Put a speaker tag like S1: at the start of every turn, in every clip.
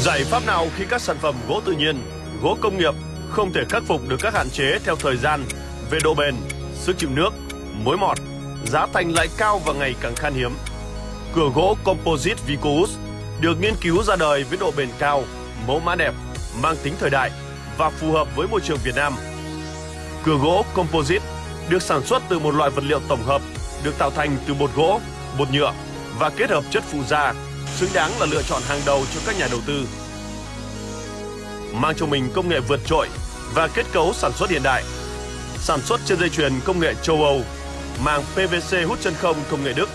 S1: Giải pháp nào khi các sản phẩm gỗ tự nhiên, gỗ công nghiệp không thể khắc phục được các hạn chế theo thời gian về độ bền, sức chịu nước, mối mọt, giá thành lại cao và ngày càng khan hiếm. Cửa gỗ Composite Vicus được nghiên cứu ra đời với độ bền cao, mẫu mã đẹp, mang tính thời đại và phù hợp với môi trường Việt Nam. Cửa gỗ Composite được sản xuất từ một loại vật liệu tổng hợp được tạo thành từ bột gỗ, bột nhựa và kết hợp chất phụ gia, xứng đáng là lựa chọn hàng đầu cho các nhà đầu tư. Mang trong mình công nghệ vượt trội và kết cấu sản xuất hiện đại. Sản xuất trên dây chuyền công nghệ châu Âu, màng PVC hút chân không công nghệ Đức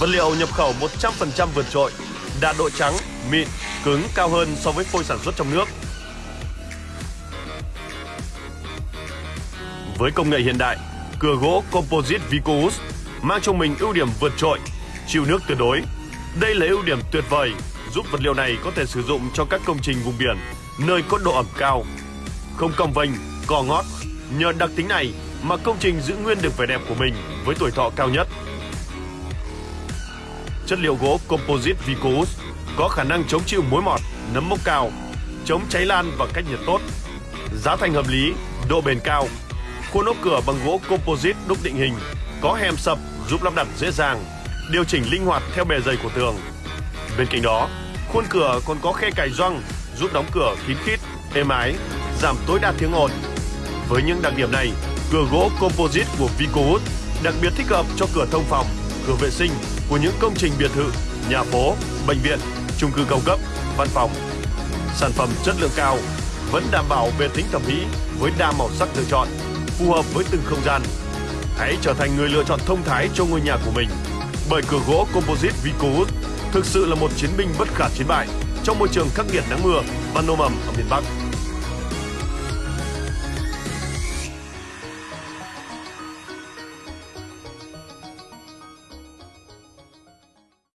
S1: Vật liệu nhập khẩu 100% vượt trội, đạt độ trắng, mịn, cứng cao hơn so với phôi sản xuất trong nước. Với công nghệ hiện đại, cửa gỗ Composite Vicous mang trong mình ưu điểm vượt trội, chịu nước tuyệt đối. Đây là ưu điểm tuyệt vời giúp vật liệu này có thể sử dụng cho các công trình vùng biển, nơi có độ ẩm cao. Không cong vênh, cò ngót, nhờ đặc tính này mà công trình giữ nguyên được vẻ đẹp của mình với tuổi thọ cao nhất chất liệu gỗ composite Vicous có khả năng chống chịu mối mọt, nấm mốc cao, chống cháy lan và cách nhiệt tốt. Giá thành hợp lý, độ bền cao. Khuôn ốp cửa bằng gỗ composite đúc định hình, có hèm sập giúp lắp đặt dễ dàng, điều chỉnh linh hoạt theo bề dày của tường. Bên cạnh đó, khuôn cửa còn có khe cài gioăng giúp đóng cửa kín khít, êm ái, giảm tối đa tiếng ồn. Với những đặc điểm này, cửa gỗ composite của Vicowood đặc biệt thích hợp cho cửa thông phòng, cửa vệ sinh của những công trình biệt thự, nhà phố, bệnh viện, chung cư cao cấp, văn phòng. Sản phẩm chất lượng cao vẫn đảm bảo về tính thẩm mỹ với đa màu sắc lựa chọn, phù hợp với từng không gian. Hãy trở thành người lựa chọn thông thái cho ngôi nhà của mình. Bởi cửa gỗ Composite Vicowood thực sự là một chiến binh bất khả chiến bại trong môi trường khắc nghiệt nắng mưa và nồm ẩm ở miền Bắc.